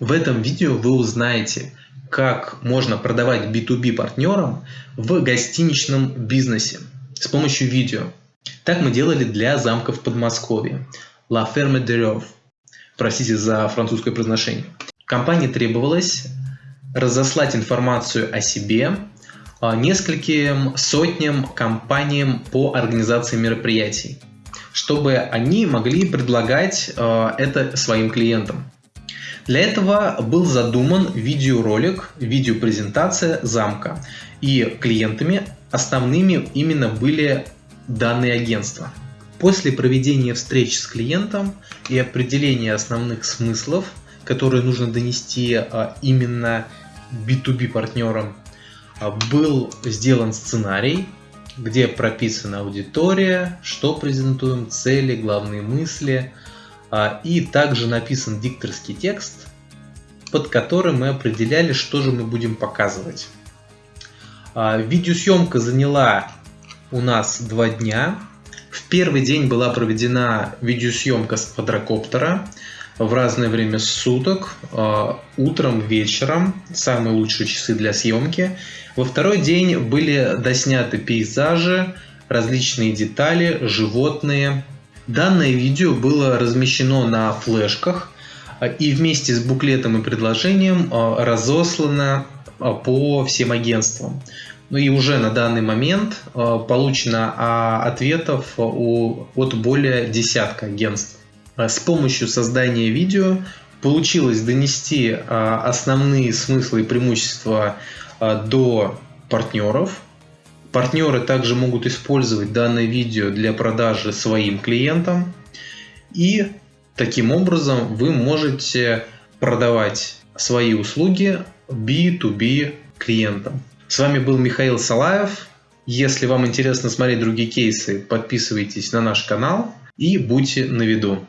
В этом видео вы узнаете, как можно продавать B2B партнерам в гостиничном бизнесе с помощью видео. Так мы делали для замков Подмосковья. La Ferme de Rove. Простите за французское произношение. Компании требовалось разослать информацию о себе а, нескольким сотням компаниям по организации мероприятий, чтобы они могли предлагать а, это своим клиентам. Для этого был задуман видеоролик, видеопрезентация замка. И клиентами основными именно были данные агентства. После проведения встреч с клиентом и определения основных смыслов, которые нужно донести а, именно B2B партнерам, а, был сделан сценарий, где прописана аудитория, что презентуем, цели, главные мысли – и также написан дикторский текст, под которым мы определяли, что же мы будем показывать. А, видеосъемка заняла у нас два дня. В первый день была проведена видеосъемка с квадрокоптера в разное время суток, а, утром, вечером, самые лучшие часы для съемки. Во второй день были досняты пейзажи, различные детали, животные, Данное видео было размещено на флешках а, и вместе с буклетом и предложением а, разослано а, по всем агентствам. Ну и уже на данный момент получено ответов от более десятка агентств. С помощью создания видео получилось донести основные смыслы и преимущества до партнеров, Партнеры также могут использовать данное видео для продажи своим клиентам. И таким образом вы можете продавать свои услуги B2B клиентам. С вами был Михаил Салаев. Если вам интересно смотреть другие кейсы, подписывайтесь на наш канал и будьте на виду.